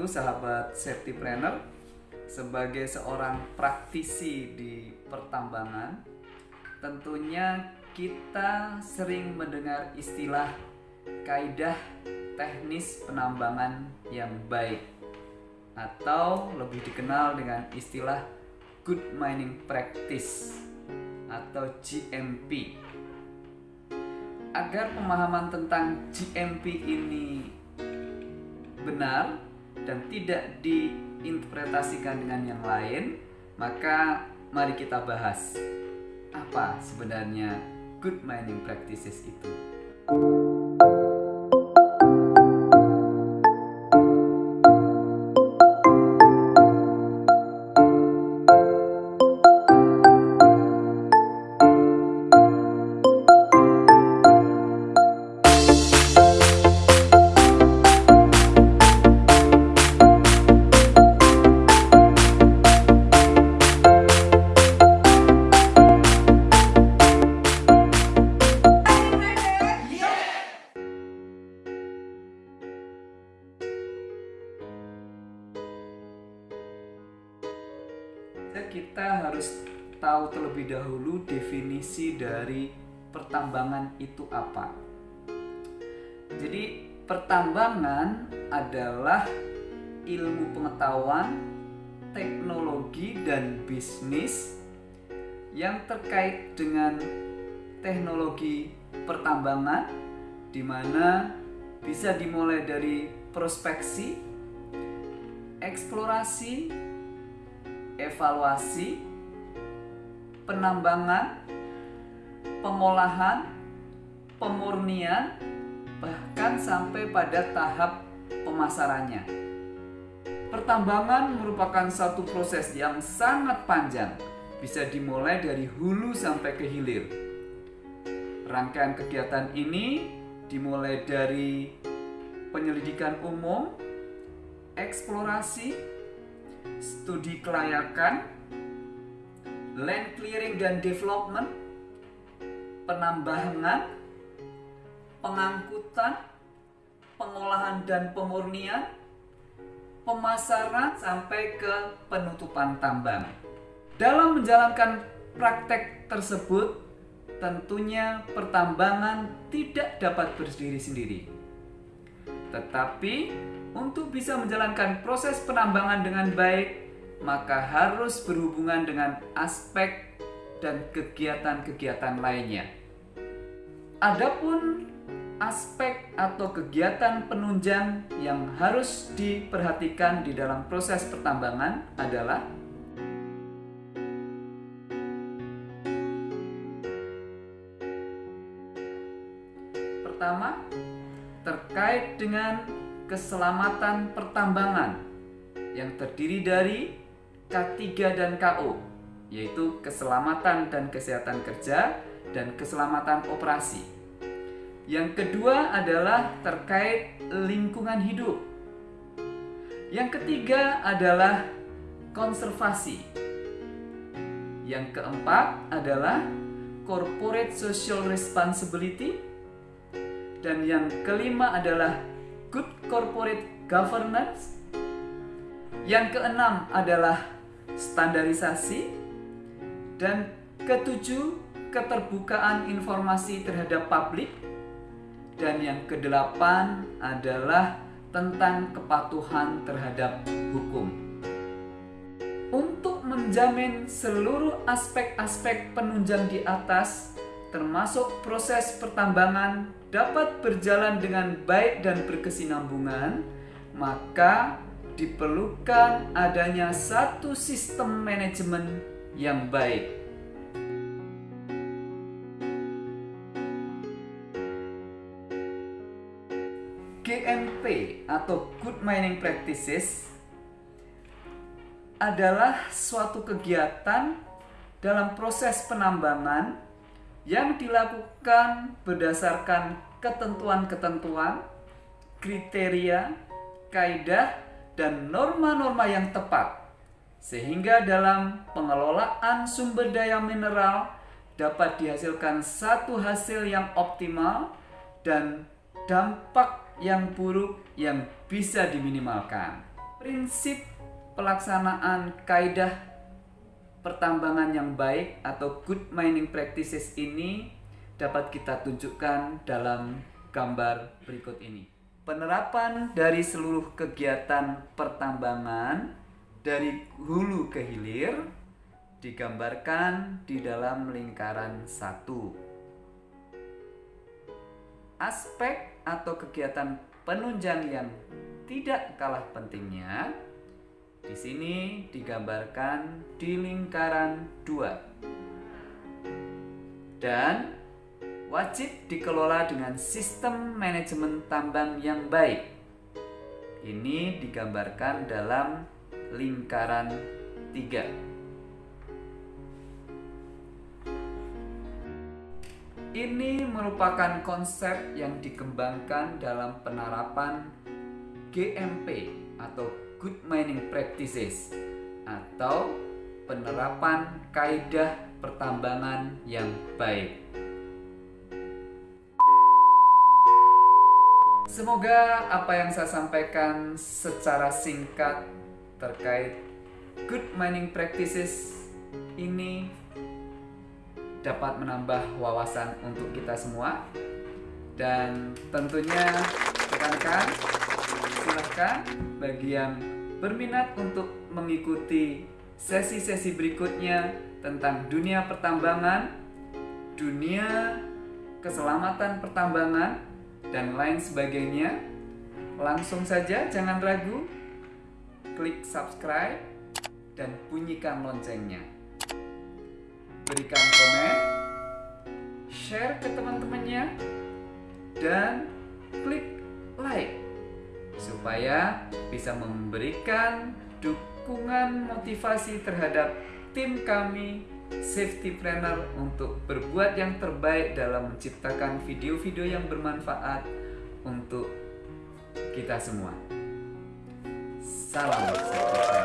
wabarakatuh sahabat safety planner Sebagai seorang praktisi di pertambangan Tentunya kita sering mendengar istilah kaidah teknis penambangan yang baik Atau lebih dikenal dengan istilah good mining practice atau GMP agar pemahaman tentang GMP ini benar dan tidak diinterpretasikan dengan yang lain, maka mari kita bahas apa sebenarnya good mining practices itu. Kita harus tahu terlebih dahulu definisi dari pertambangan itu apa. Jadi, pertambangan adalah ilmu pengetahuan, teknologi, dan bisnis yang terkait dengan teknologi pertambangan, di mana bisa dimulai dari prospeksi, eksplorasi, evaluasi, penambangan, pengolahan, pemurnian, bahkan sampai pada tahap pemasarannya. Pertambangan merupakan satu proses yang sangat panjang, bisa dimulai dari hulu sampai ke hilir. Rangkaian kegiatan ini dimulai dari penyelidikan umum, eksplorasi, studi kelayakan, land clearing dan development, penambangan, pengangkutan, pengolahan dan pemurnian, pemasaran sampai ke penutupan tambang. Dalam menjalankan praktek tersebut, tentunya pertambangan tidak dapat berdiri sendiri. Tetapi untuk bisa menjalankan proses penambangan dengan baik, maka harus berhubungan dengan aspek dan kegiatan-kegiatan lainnya. Adapun aspek atau kegiatan penunjang yang harus diperhatikan di dalam proses pertambangan adalah terkait dengan keselamatan pertambangan yang terdiri dari K3 dan KO, yaitu keselamatan dan kesehatan kerja dan keselamatan operasi. Yang kedua adalah terkait lingkungan hidup. Yang ketiga adalah konservasi. Yang keempat adalah corporate social responsibility. Dan yang kelima adalah good corporate governance. Yang keenam adalah standarisasi dan ketujuh keterbukaan informasi terhadap publik dan yang kedelapan adalah tentang kepatuhan terhadap hukum. Untuk menjamin seluruh aspek-aspek penunjang di atas, termasuk proses pertambangan dapat berjalan dengan baik dan berkesinambungan, maka diperlukan adanya satu sistem manajemen yang baik. GMP atau Good Mining Practices adalah suatu kegiatan dalam proses penambangan yang dilakukan berdasarkan ketentuan-ketentuan, kriteria, kaidah, dan norma-norma yang tepat, sehingga dalam pengelolaan sumber daya mineral dapat dihasilkan satu hasil yang optimal dan dampak yang buruk yang bisa diminimalkan. Prinsip pelaksanaan kaidah pertambangan yang baik atau good mining practices ini dapat kita tunjukkan dalam gambar berikut ini. Penerapan dari seluruh kegiatan pertambangan dari hulu ke hilir digambarkan di dalam lingkaran satu. Aspek atau kegiatan penunjang yang tidak kalah pentingnya di sini digambarkan di lingkaran dua dan wajib dikelola dengan sistem manajemen tambang yang baik. Ini digambarkan dalam lingkaran tiga. Ini merupakan konsep yang dikembangkan dalam penerapan GMP atau Good Mining Practices atau penerapan kaidah pertambangan yang baik. Semoga apa yang saya sampaikan secara singkat terkait good mining practices ini dapat menambah wawasan untuk kita semua dan tentunya rekan-rekan silahkan bagi yang berminat untuk mengikuti sesi-sesi berikutnya tentang dunia pertambangan, dunia keselamatan pertambangan, dan lain sebagainya, langsung saja jangan ragu, klik subscribe dan bunyikan loncengnya. Berikan komen, share ke teman-temannya, dan klik like supaya bisa memberikan dukungan motivasi terhadap tim kami Safety Planner untuk berbuat yang terbaik dalam menciptakan video-video yang bermanfaat untuk kita semua. Salam safety planner.